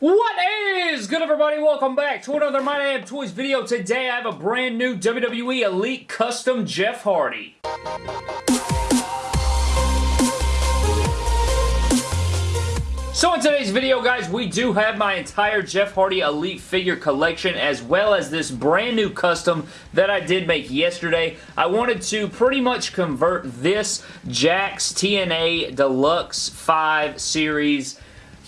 What is good everybody? Welcome back to another My Damn Toys video. Today I have a brand new WWE Elite Custom Jeff Hardy. So in today's video, guys, we do have my entire Jeff Hardy Elite figure collection as well as this brand new custom that I did make yesterday. I wanted to pretty much convert this Jakks TNA Deluxe 5 Series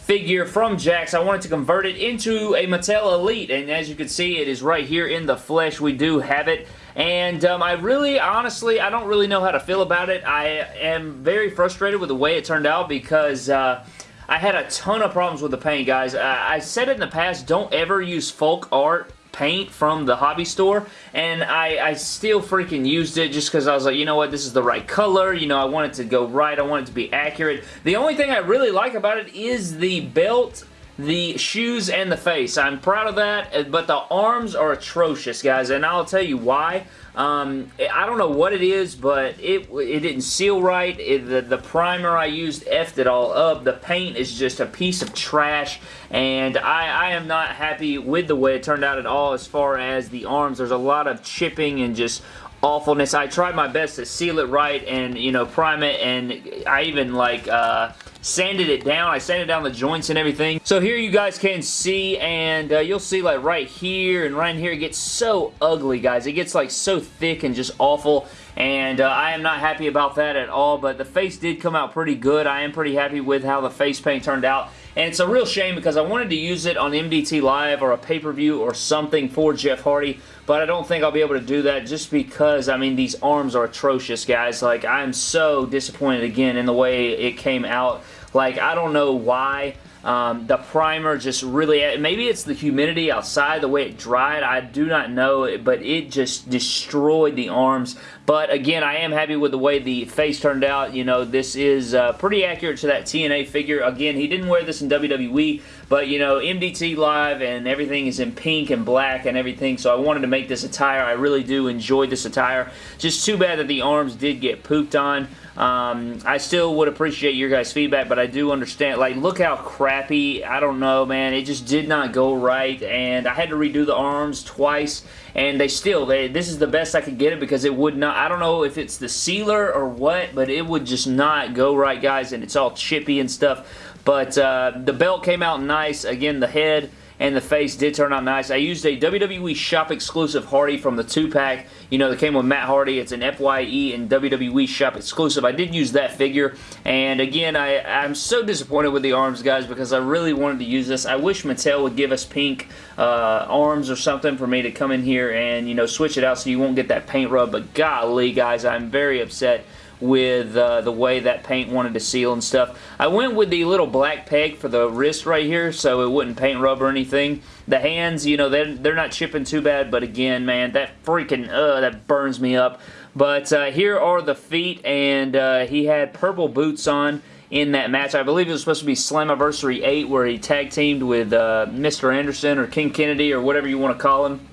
figure from Jakks. I wanted to convert it into a Mattel Elite, and as you can see, it is right here in the flesh. We do have it. And um, I really, honestly, I don't really know how to feel about it. I am very frustrated with the way it turned out because uh, I had a ton of problems with the paint, guys. I said it in the past, don't ever use folk art paint from the hobby store and I, I still freaking used it just because I was like, you know what, this is the right color, you know, I want it to go right, I want it to be accurate. The only thing I really like about it is the belt the shoes and the face. I'm proud of that, but the arms are atrocious, guys, and I'll tell you why. Um, I don't know what it is, but it it didn't seal right. It, the, the primer I used effed it all up. The paint is just a piece of trash, and I, I am not happy with the way it turned out at all as far as the arms. There's a lot of chipping and just awfulness. I tried my best to seal it right and, you know, prime it, and I even, like, uh, sanded it down. I sanded down the joints and everything. So here you guys can see, and uh, you'll see like right here and right here, it gets so ugly, guys. It gets like so thick and just awful and uh, I am not happy about that at all, but the face did come out pretty good. I am pretty happy with how the face paint turned out, and it's a real shame because I wanted to use it on MDT Live or a pay-per-view or something for Jeff Hardy, but I don't think I'll be able to do that just because, I mean, these arms are atrocious, guys. Like, I'm so disappointed again in the way it came out. Like, I don't know why. Um, the primer just really, maybe it's the humidity outside, the way it dried, I do not know, but it just destroyed the arms. But again, I am happy with the way the face turned out. You know, this is uh, pretty accurate to that TNA figure. Again, he didn't wear this in WWE, but you know, MDT Live and everything is in pink and black and everything, so I wanted to make this attire. I really do enjoy this attire. Just too bad that the arms did get pooped on. Um, I still would appreciate your guys' feedback, but I do understand. Like, look how crappy. I don't know, man. It just did not go right, and I had to redo the arms twice, and they still, they, this is the best I could get it because it would not, I don't know if it's the sealer or what, but it would just not go right, guys, and it's all chippy and stuff. But uh, the belt came out nice. Again, the head and the face did turn out nice. I used a WWE Shop exclusive Hardy from the 2-pack, you know, that came with Matt Hardy. It's an FYE and WWE Shop exclusive. I did use that figure, and again, I, I'm so disappointed with the arms, guys, because I really wanted to use this. I wish Mattel would give us pink uh, arms or something for me to come in here and, you know, switch it out so you won't get that paint rub, but golly, guys, I'm very upset with uh, the way that paint wanted to seal and stuff. I went with the little black peg for the wrist right here so it wouldn't paint rub or anything. The hands, you know, they're, they're not chipping too bad, but again, man, that freaking, uh, that burns me up. But uh, here are the feet, and uh, he had purple boots on in that match. I believe it was supposed to be Slammiversary 8 where he tag teamed with uh, Mr. Anderson or Ken Kennedy or whatever you want to call him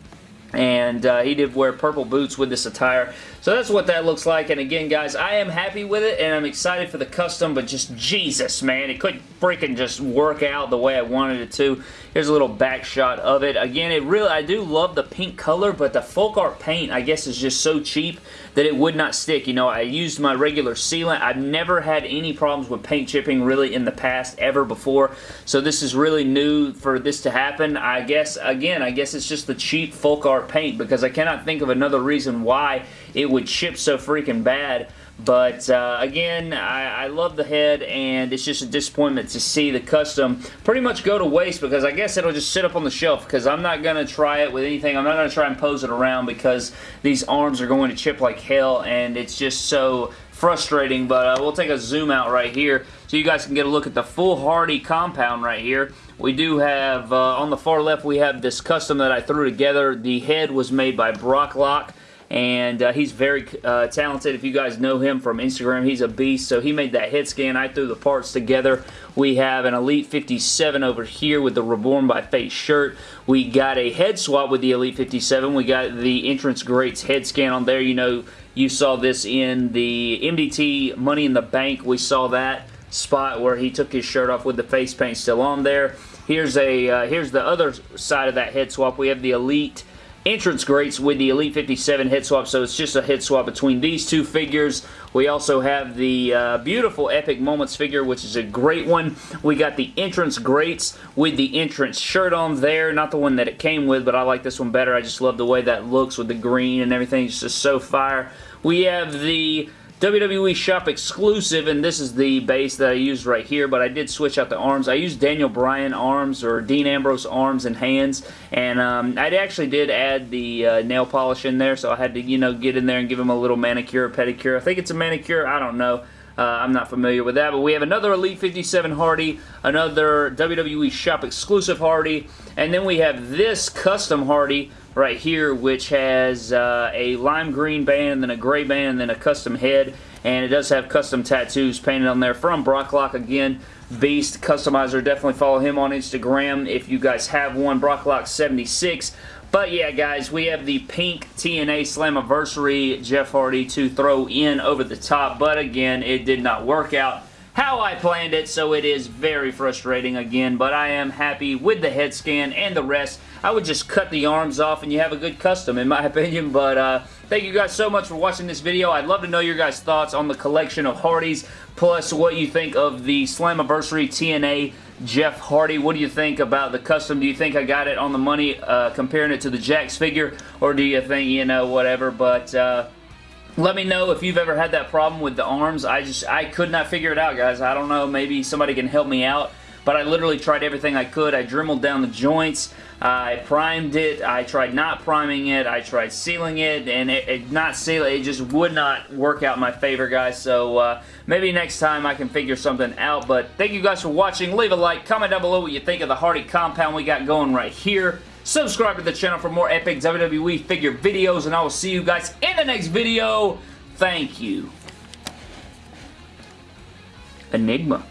and uh, he did wear purple boots with this attire. So that's what that looks like, and again, guys, I am happy with it, and I'm excited for the custom, but just Jesus, man, it couldn't freaking just work out the way I wanted it to. Here's a little back shot of it. Again, it really, I do love the pink color, but the folk art paint, I guess, is just so cheap that it would not stick. You know, I used my regular sealant. I've never had any problems with paint chipping really in the past ever before, so this is really new for this to happen. I guess, again, I guess it's just the cheap folk art paint because I cannot think of another reason why it would chip so freaking bad. But uh, again, I, I, love the head, and it's just a disappointment to see the custom pretty much go to waste because I guess it'll just sit up on the shelf because I'm not going to try it with anything. I'm not going to try and pose it around because these arms are going to chip like hell, and it's just so frustrating. But uh, we'll take a zoom out right here so you guys can get a look at the full Hardy compound right here. We do have, uh, on the far left, we have this custom that I threw together. The head was made by Brock Lock and uh, he's very uh, talented. If you guys know him from Instagram, he's a beast. So he made that head scan. I threw the parts together. We have an Elite 57 over here with the Reborn by Fate shirt. We got a head swap with the Elite 57. We got the Entrance Greats head scan on there. You know, you saw this in the MDT Money in the Bank. We saw that spot where he took his shirt off with the face paint still on there. Here's a uh, here's the other side of that head swap. We have the Elite Entrance Greats with the Elite 57 head swap, so it's just a head swap between these two figures. We also have the uh, beautiful Epic Moments figure, which is a great one. We got the Entrance Greats with the entrance shirt on there. Not the one that it came with, but I like this one better. I just love the way that looks with the green and everything. It's just so fire. We have the WWE Shop exclusive, and this is the base that I used right here, but I did switch out the arms. I used Daniel Bryan arms, or Dean Ambrose arms and hands, and um, I actually did add the uh, nail polish in there, so I had to, you know, get in there and give him a little manicure, pedicure. I think it's a manicure, I don't know. Uh, I'm not familiar with that, but we have another Elite 57 Hardy, another WWE Shop exclusive Hardy, and then we have this custom Hardy right here, which has uh, a lime green band, then a gray band, then a custom head, and it does have custom tattoos painted on there from Brocklock again. Beast Customizer, definitely follow him on Instagram if you guys have one. Brocklock76. But yeah, guys, we have the pink TNA Slammiversary Jeff Hardy to throw in over the top, but again, it did not work out how I planned it, so it is very frustrating again, but I am happy with the head scan and the rest. I would just cut the arms off and you have a good custom in my opinion, but uh, thank you guys so much for watching this video. I'd love to know your guys' thoughts on the collection of Hardys, plus what you think of the Slammiversary TNA Jeff Hardy. What do you think about the custom? Do you think I got it on the money uh, comparing it to the Jakks figure, or do you think, you know, whatever, but... Uh, let me know if you've ever had that problem with the arms. I just, I could not figure it out, guys. I don't know. Maybe somebody can help me out. But I literally tried everything I could. I dremeled down the joints. I primed it. I tried not priming it. I tried sealing it. And it, it not sealing it just would not work out in my favor, guys. So uh, maybe next time I can figure something out. But thank you guys for watching. Leave a like. Comment down below what you think of the Hardy compound we got going right here. Subscribe to the channel for more epic WWE figure videos, and I will see you guys in the next video. Thank you. Enigma.